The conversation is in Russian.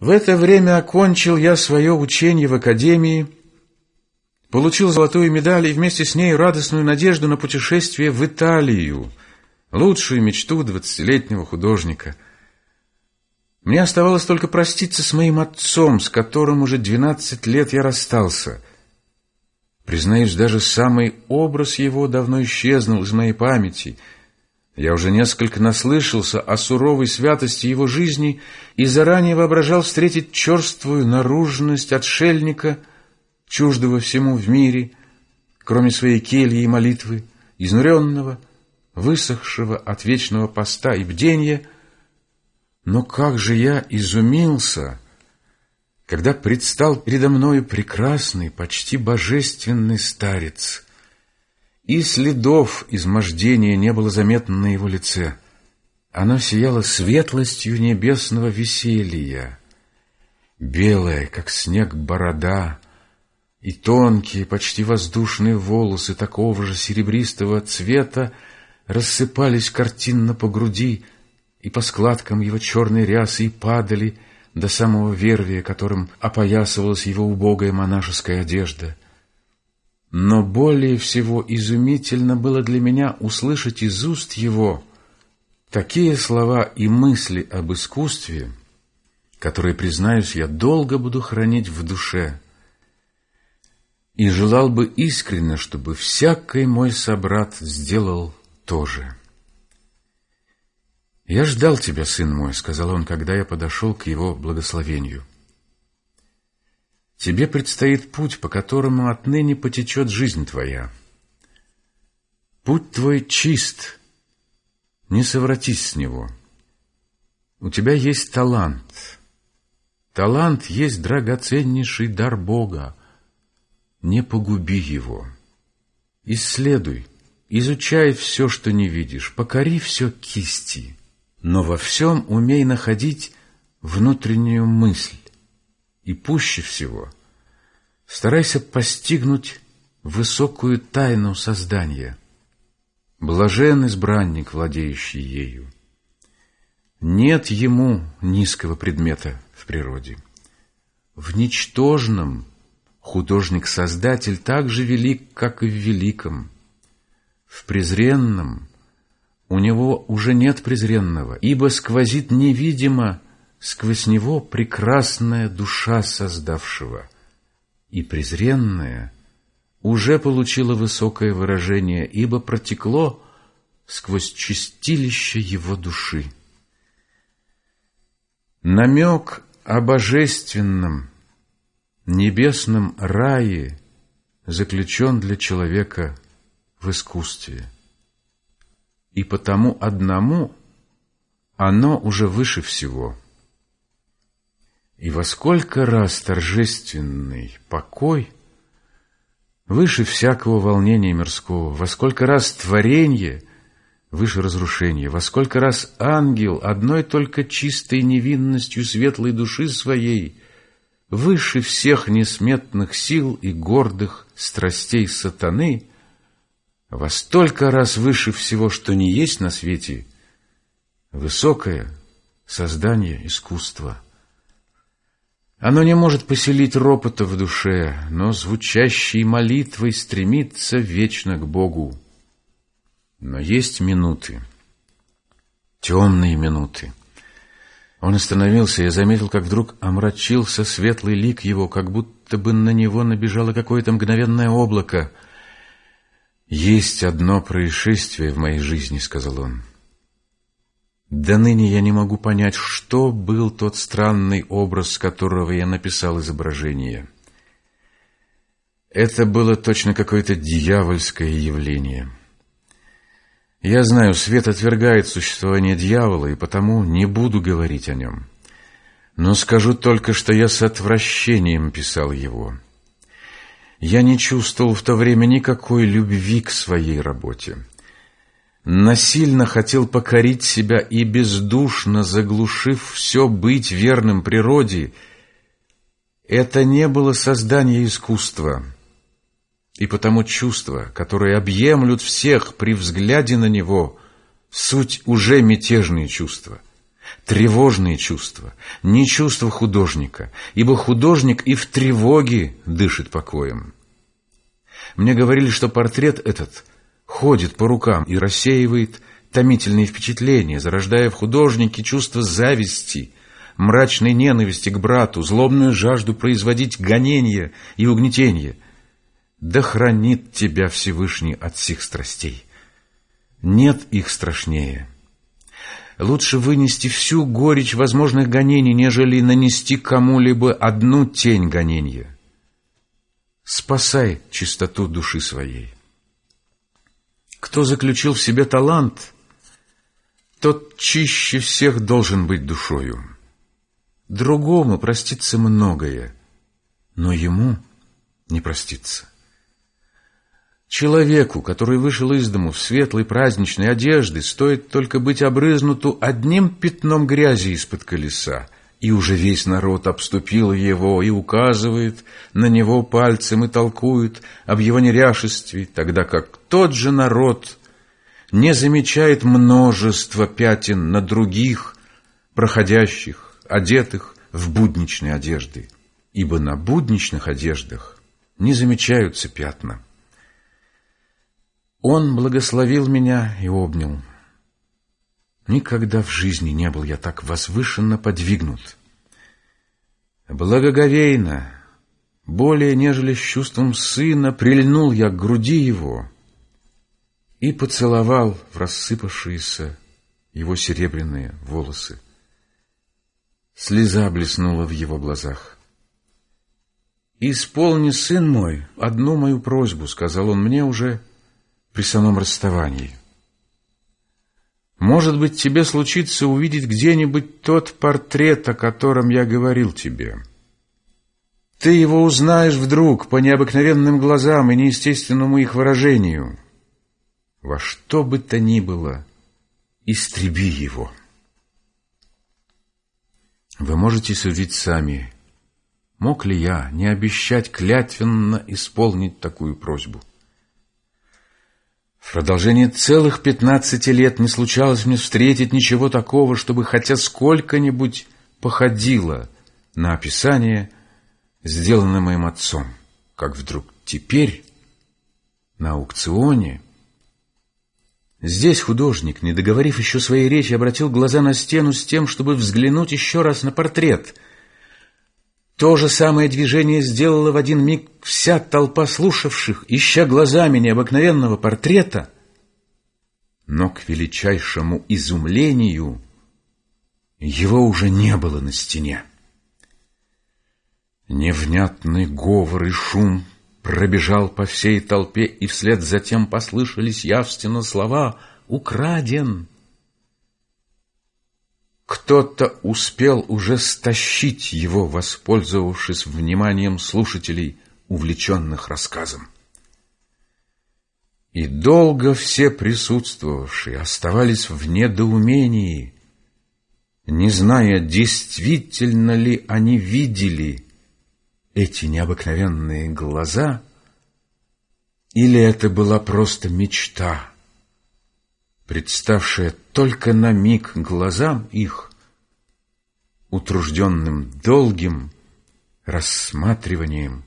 В это время окончил я свое учение в академии, получил золотую медаль и вместе с ней радостную надежду на путешествие в Италию, лучшую мечту двадцатилетнего художника. Мне оставалось только проститься с моим отцом, с которым уже двенадцать лет я расстался. Признаюсь, даже самый образ его давно исчезнул из моей памяти — я уже несколько наслышался о суровой святости его жизни и заранее воображал встретить черствую наружность отшельника, чуждого всему в мире, кроме своей кельи и молитвы, изнуренного, высохшего от вечного поста и бдения. Но как же я изумился, когда предстал передо мною прекрасный, почти божественный старец — и следов измождения не было заметно на его лице. Оно сияло светлостью небесного веселья. Белая, как снег, борода и тонкие, почти воздушные волосы такого же серебристого цвета рассыпались картинно по груди и по складкам его черной рясы и падали до самого вервия, которым опоясывалась его убогая монашеская одежда — но более всего изумительно было для меня услышать из уст его такие слова и мысли об искусстве, которые, признаюсь, я долго буду хранить в душе, и желал бы искренне, чтобы всякий мой собрат сделал то же. «Я ждал тебя, сын мой», — сказал он, когда я подошел к его благословению. Тебе предстоит путь, по которому отныне потечет жизнь твоя. Путь твой чист, не совратись с него. У тебя есть талант. Талант есть драгоценнейший дар Бога. Не погуби его. Исследуй, изучай все, что не видишь, покори все кисти, но во всем умей находить внутреннюю мысль. И пуще всего старайся постигнуть высокую тайну создания. Блажен избранник, владеющий ею. Нет ему низкого предмета в природе. В ничтожном художник-создатель так же велик, как и в великом. В презренном у него уже нет презренного, ибо сквозит невидимо сквозь него прекрасная душа создавшего, и презренная уже получила высокое выражение, ибо протекло сквозь чистилище его души. Намек о божественном, небесном рае заключен для человека в искусстве. И потому одному оно уже выше всего – и во сколько раз торжественный покой выше всякого волнения мирского, во сколько раз творение выше разрушения, во сколько раз ангел одной только чистой невинностью светлой души своей выше всех несметных сил и гордых страстей сатаны, во столько раз выше всего, что не есть на свете, высокое создание искусства. Оно не может поселить ропота в душе, но звучащей молитвой стремится вечно к Богу. Но есть минуты, темные минуты. Он остановился, я заметил, как вдруг омрачился светлый лик его, как будто бы на него набежало какое-то мгновенное облако. «Есть одно происшествие в моей жизни», — сказал он. До ныне я не могу понять, что был тот странный образ, которого я написал изображение. Это было точно какое-то дьявольское явление. Я знаю, свет отвергает существование дьявола, и потому не буду говорить о нем. Но скажу только, что я с отвращением писал его. Я не чувствовал в то время никакой любви к своей работе насильно хотел покорить себя и бездушно заглушив все быть верным природе, это не было создание искусства, и потому чувства, которые объемлют всех при взгляде на него, суть уже мятежные чувства. тревожные чувства, не чувства художника, ибо художник и в тревоге дышит покоем. Мне говорили, что портрет этот ходит по рукам и рассеивает томительные впечатления, зарождая в художнике чувство зависти, мрачной ненависти к брату, злобную жажду производить гонения и угнетения. Да хранит тебя Всевышний от всех страстей. Нет их страшнее. Лучше вынести всю горечь возможных гонений, нежели нанести кому-либо одну тень гонения. Спасай чистоту души своей. Кто заключил в себе талант, тот чище всех должен быть душою. Другому простится многое, но ему не простится. Человеку, который вышел из дому в светлой праздничной одежды, стоит только быть обрызнуту одним пятном грязи из-под колеса, и уже весь народ обступил его и указывает на него пальцем и толкует об его неряшестве, тогда как тот же народ не замечает множество пятен на других, проходящих, одетых в будничные одежды, ибо на будничных одеждах не замечаются пятна. Он благословил меня и обнял. Никогда в жизни не был я так возвышенно подвигнут. Благоговейно, более нежели с чувством сына, прильнул я к груди его и поцеловал в рассыпавшиеся его серебряные волосы. Слеза блеснула в его глазах. «Исполни, сын мой, одну мою просьбу», — сказал он мне уже при самом расставании. Может быть, тебе случится увидеть где-нибудь тот портрет, о котором я говорил тебе. Ты его узнаешь вдруг по необыкновенным глазам и неестественному их выражению. Во что бы то ни было, истреби его. Вы можете судить сами, мог ли я не обещать клятвенно исполнить такую просьбу. В продолжении целых пятнадцати лет не случалось мне встретить ничего такого, чтобы хотя сколько-нибудь походило на описание, сделанное моим отцом, как вдруг теперь на аукционе. Здесь художник, не договорив еще своей речи, обратил глаза на стену с тем, чтобы взглянуть еще раз на портрет — то же самое движение сделала в один миг вся толпа слушавших, ища глазами необыкновенного портрета. Но к величайшему изумлению его уже не было на стене. Невнятный говор и шум пробежал по всей толпе, и вслед за тем послышались явственно слова «Украден!» Кто-то успел уже стащить его, воспользовавшись вниманием слушателей, увлеченных рассказом. И долго все присутствовавшие оставались в недоумении, не зная, действительно ли они видели эти необыкновенные глаза, или это была просто мечта, представшая только на миг глазам их, утружденным долгим рассматриванием